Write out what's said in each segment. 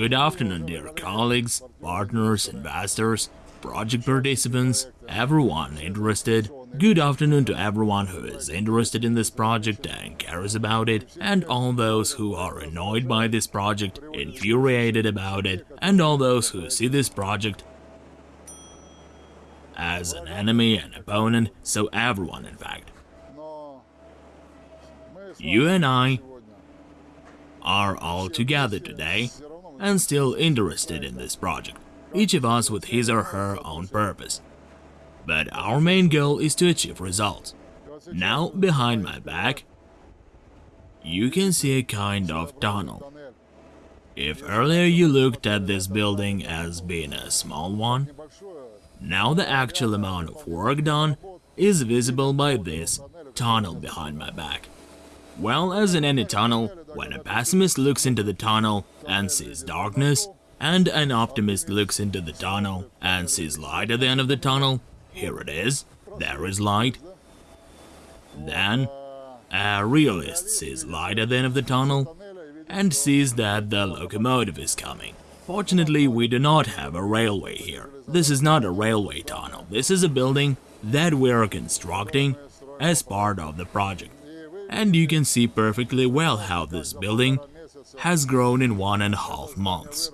Good afternoon, dear colleagues, partners, investors, project participants, everyone interested. Good afternoon to everyone who is interested in this project and cares about it, and all those who are annoyed by this project, infuriated about it, and all those who see this project as an enemy, an opponent, so everyone in fact. You and I are all together today and still interested in this project, each of us with his or her own purpose. But our main goal is to achieve results. Now, behind my back, you can see a kind of tunnel. If earlier you looked at this building as being a small one, now the actual amount of work done is visible by this tunnel behind my back. Well, as in any tunnel, when a pessimist looks into the tunnel and sees darkness, and an optimist looks into the tunnel and sees light at the end of the tunnel, here it is, there is light. Then, a realist sees light at the end of the tunnel and sees that the locomotive is coming. Fortunately, we do not have a railway here. This is not a railway tunnel, this is a building that we are constructing as part of the project and you can see perfectly well how this building has grown in one and a half months.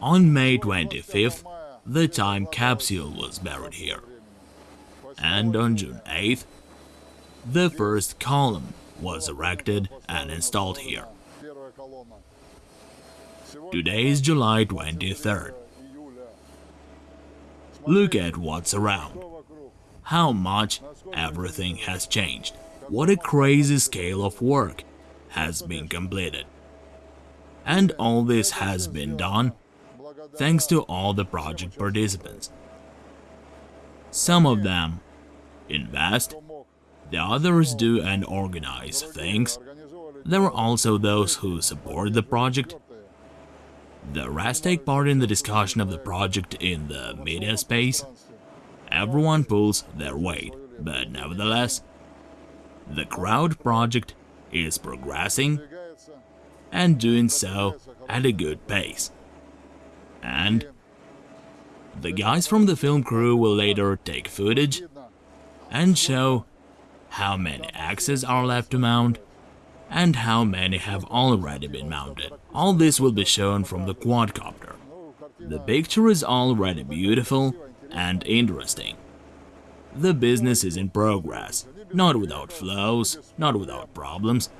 On May 25th, the time capsule was buried here. And on June 8th, the first column was erected and installed here. Today is July 23rd. Look at what's around. How much everything has changed. What a crazy scale of work has been completed. And all this has been done thanks to all the project participants. Some of them invest, the others do and organize things. There are also those who support the project. The rest take part in the discussion of the project in the media space. Everyone pulls their weight, but nevertheless, the crowd project is progressing and doing so at a good pace. And the guys from the film crew will later take footage and show how many axes are left to mount and how many have already been mounted. All this will be shown from the quadcopter. The picture is already beautiful and interesting. The business is in progress not without flaws, not without problems.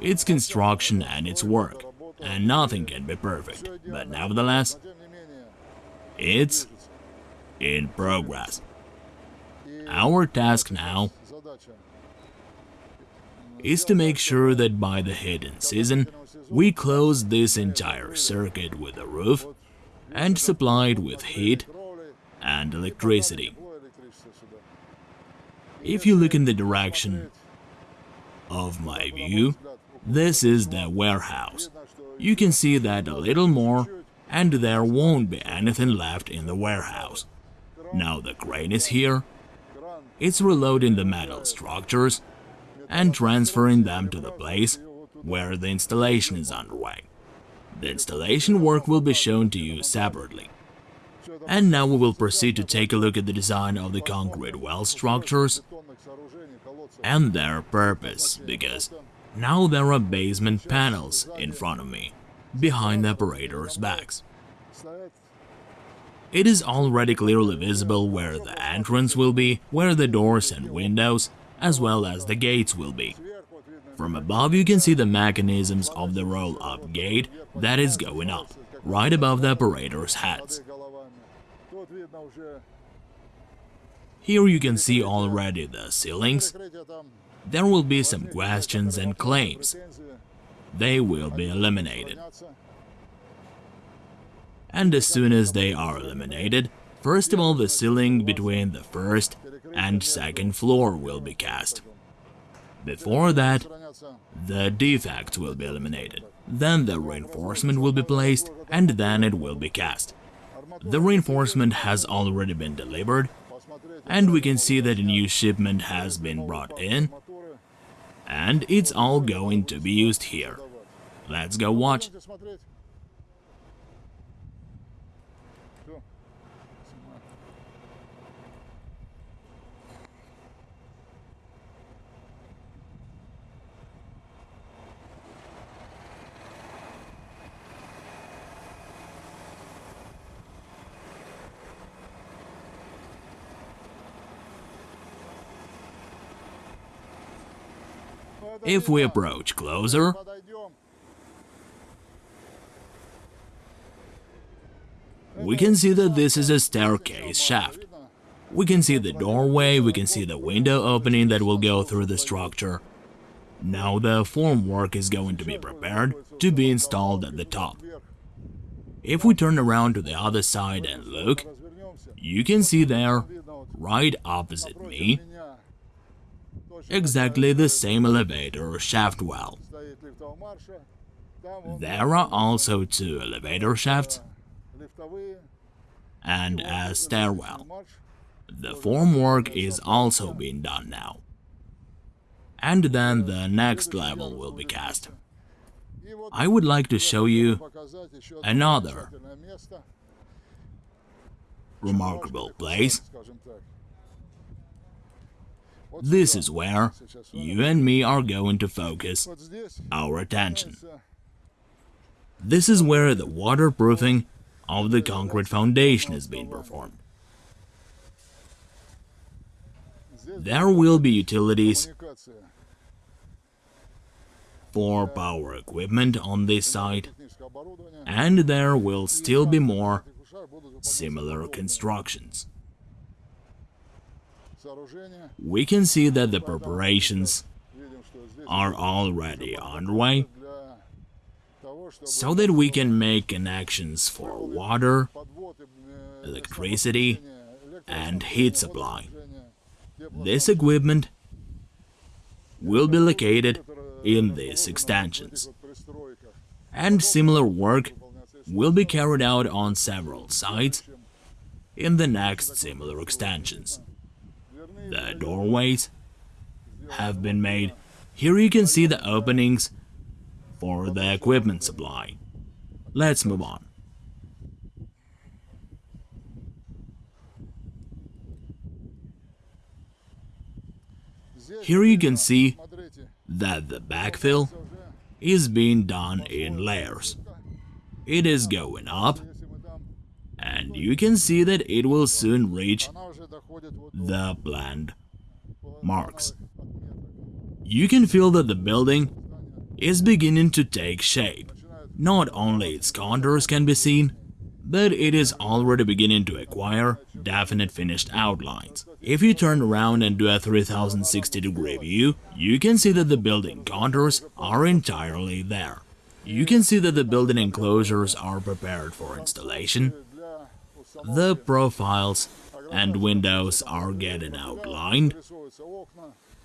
It's construction and it's work, and nothing can be perfect, but nevertheless, it's in progress. Our task now is to make sure that by the hidden season, we close this entire circuit with a roof and supply it with heat and electricity. If you look in the direction of my view, this is the warehouse. You can see that a little more and there won't be anything left in the warehouse. Now the crane is here. It's reloading the metal structures and transferring them to the place where the installation is underway. The installation work will be shown to you separately. And now we will proceed to take a look at the design of the concrete well structures and their purpose, because now there are basement panels in front of me, behind the operators' backs. It is already clearly visible where the entrance will be, where the doors and windows, as well as the gates will be. From above you can see the mechanisms of the roll-up gate that is going up, right above the operators' heads. Here you can see already the ceilings. There will be some questions and claims. They will be eliminated. And as soon as they are eliminated, first of all the ceiling between the first and second floor will be cast. Before that, the defects will be eliminated. Then the reinforcement will be placed, and then it will be cast. The reinforcement has already been delivered, and we can see that a new shipment has been brought in, and it's all going to be used here. Let's go watch. If we approach closer, we can see that this is a staircase shaft. We can see the doorway, we can see the window opening that will go through the structure. Now the formwork is going to be prepared to be installed at the top. If we turn around to the other side and look, you can see there, right opposite me, exactly the same elevator shaft well. There are also two elevator shafts and a stairwell. The formwork is also being done now. And then the next level will be cast. I would like to show you another remarkable place this is where you and me are going to focus our attention. This is where the waterproofing of the concrete foundation is being performed. There will be utilities for power equipment on this site, and there will still be more similar constructions. We can see that the preparations are already underway so that we can make connections for water, electricity and heat supply. This equipment will be located in these extensions. And similar work will be carried out on several sites in the next similar extensions. The doorways have been made. Here you can see the openings for the equipment supply. Let's move on. Here you can see that the backfill is being done in layers. It is going up, and you can see that it will soon reach the bland marks. You can feel that the building is beginning to take shape. Not only its contours can be seen, but it is already beginning to acquire definite finished outlines. If you turn around and do a 3060 degree view, you can see that the building contours are entirely there. You can see that the building enclosures are prepared for installation, the profiles and windows are getting outlined.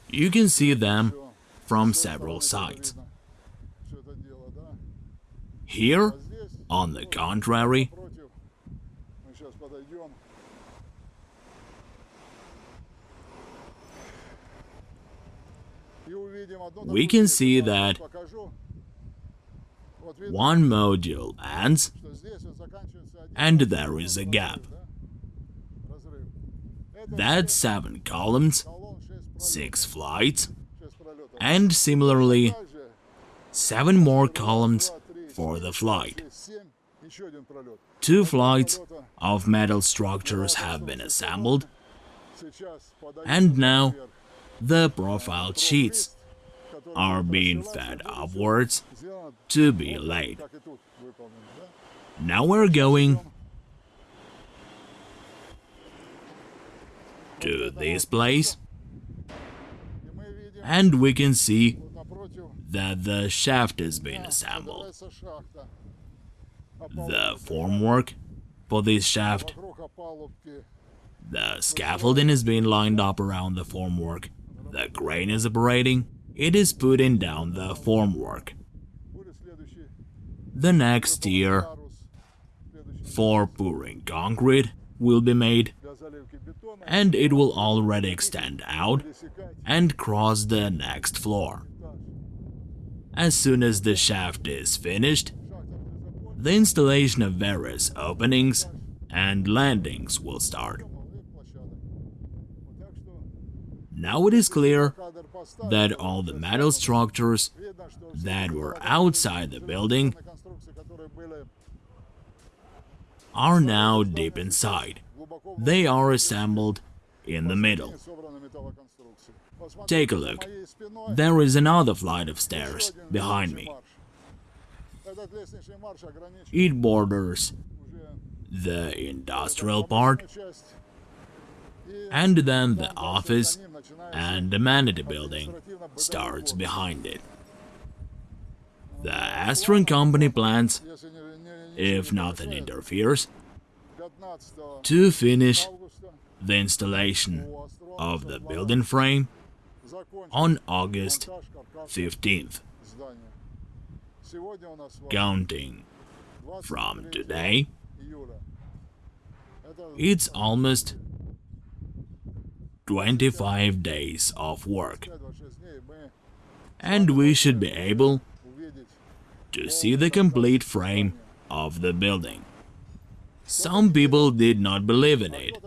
You can see them from several sides. Here, on the contrary, we can see that one module ends and there is a gap. That's seven columns, six flights, and similarly, seven more columns for the flight. Two flights of metal structures have been assembled, and now the profile sheets are being fed upwards to be laid. Now we're going to this place and we can see that the shaft has been assembled. The formwork for this shaft, the scaffolding is being lined up around the formwork, the crane is operating, it is putting down the formwork. The next tier for pouring concrete will be made and it will already extend out and cross the next floor. As soon as the shaft is finished, the installation of various openings and landings will start. Now it is clear that all the metal structures that were outside the building are now deep inside. They are assembled in the middle. Take a look. There is another flight of stairs behind me. It borders the industrial part and then the office and amenity building starts behind it. The Astron company plans, if nothing interferes, to finish the installation of the building frame on August 15th. Counting from today, it's almost 25 days of work, and we should be able to see the complete frame of the building. Some people did not believe in it,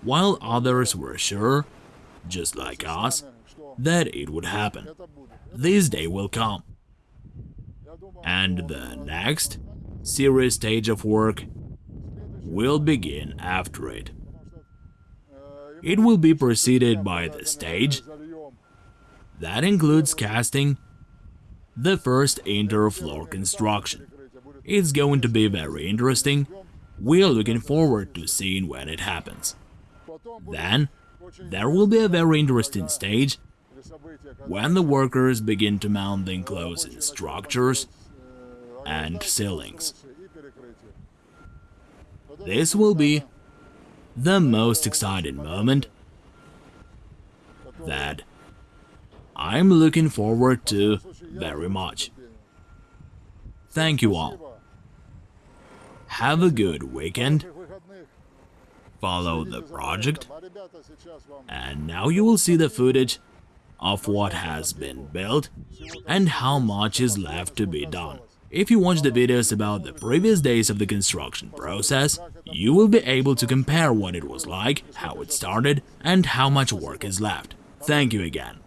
while others were sure, just like us, that it would happen. This day will come. And the next serious stage of work will begin after it. It will be preceded by the stage that includes casting the first interfloor construction. It's going to be very interesting. We're looking forward to seeing when it happens. Then, there will be a very interesting stage when the workers begin to mount the enclosing structures and ceilings. This will be the most exciting moment that I'm looking forward to very much. Thank you all. Have a good weekend. Follow the project. And now you will see the footage of what has been built and how much is left to be done. If you watch the videos about the previous days of the construction process, you will be able to compare what it was like, how it started, and how much work is left. Thank you again.